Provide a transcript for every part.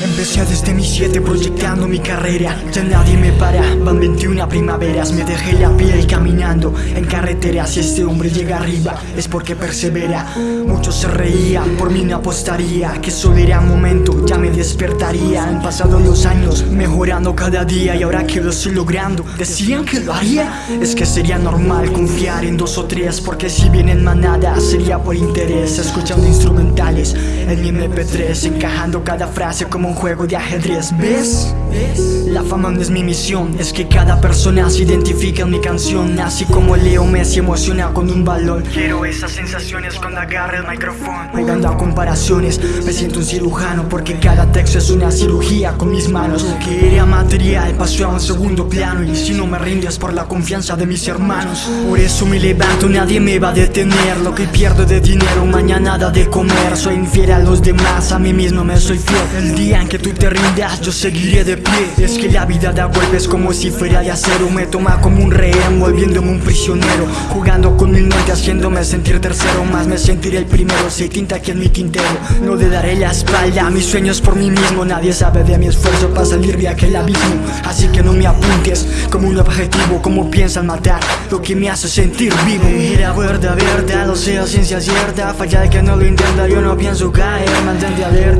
Empecé desde mis siete proyectando mi carrera. Ya nadie me para, van 21 primaveras. Me dejé la piel caminando en carreteras Si este hombre llega arriba es porque persevera. Muchos se reían, por mí no apostaría Que solo era momento, ya me despertaría. Han pasado los años, mejorando cada día Y ahora que lo estoy logrando, decían que lo haría Es que sería normal confiar en dos o tres Porque si vienen manadas sería por interés. Escuchando instrumentales en mi MP3 Encajando cada frase como un juego de ajedrez ¿Ves? La fama no es mi misión Es que cada persona se identifica en mi canción. Así como Leo Messi emociona con un balón. Quiero esas sensaciones cuando agarre el micrófono. Jugando a comparaciones Me siento un cirujano Porque cada texto es una cirugía con mis manos. Lo que era material pasó a un segundo plano Y si no me rindes por la confianza de mis hermanos. Por eso me levanto, nadie me va a detener. Lo que pierdo de dinero, mañana nada de comer. Soy infiel a los demás, a mí mismo me soy fiel. El día que tú te rindas, yo seguiré de pie. Es que la vida da golpes como si fuera de acero. Me toma como un rehén, volviéndome un prisionero. Jugando con mi mente, haciéndome sentir tercero. Más me sentiré el primero, si tinta aquí en mi tintero. No le daré la espalda mis sueños por mí mismo. Nadie sabe de mi esfuerzo para salir de aquel abismo. Así que no me apuntes como un objetivo Como piensan matar, lo que me hace sentir vivo. Mira, verdad, verdad, lo sea ciencia cierta. Falla de que no lo intenta, yo no pienso caer. Mantente alerta,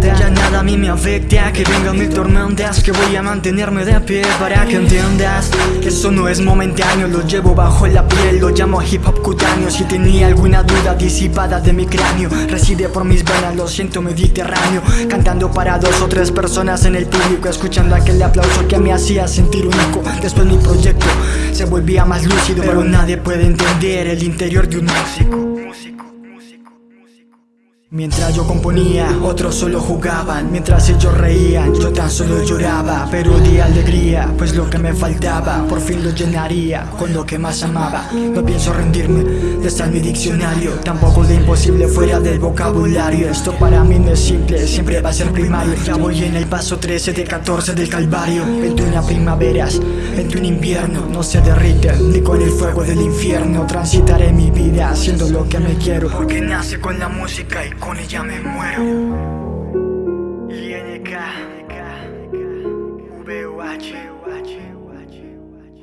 mí me afecta Que vengan mil tormentas, que voy a mantenerme de pie Para que entiendas, eso no es momentáneo. Lo llevo bajo la piel, lo llamo hip hop cutáneo. Si tenía alguna duda disipada de mi cráneo Reside por mis venas, lo siento mediterráneo. Cantando para dos o tres personas en el público Escuchando aquel aplauso que me hacía sentir único. Después mi proyecto se volvía más lúcido Pero nadie puede entender el interior de un músico Mientras yo componía, otros solo jugaban. Mientras ellos reían, yo tan solo lloraba. Pero de alegría, pues lo que me faltaba Por fin lo llenaría con lo que más amaba. No pienso rendirme, de estar mi diccionario. Tampoco de imposible fuera del vocabulario. Esto para mí no es simple, siempre va a ser primario. Ya voy en el paso 13 de 14 del calvario. 21 primaveras, 21 invierno. No se derrite, ni con el fuego del infierno. Transitaré mi vida haciendo lo que me quiero Porque nace con la música y con ella me muero. INK, VOH,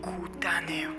Cutaneo,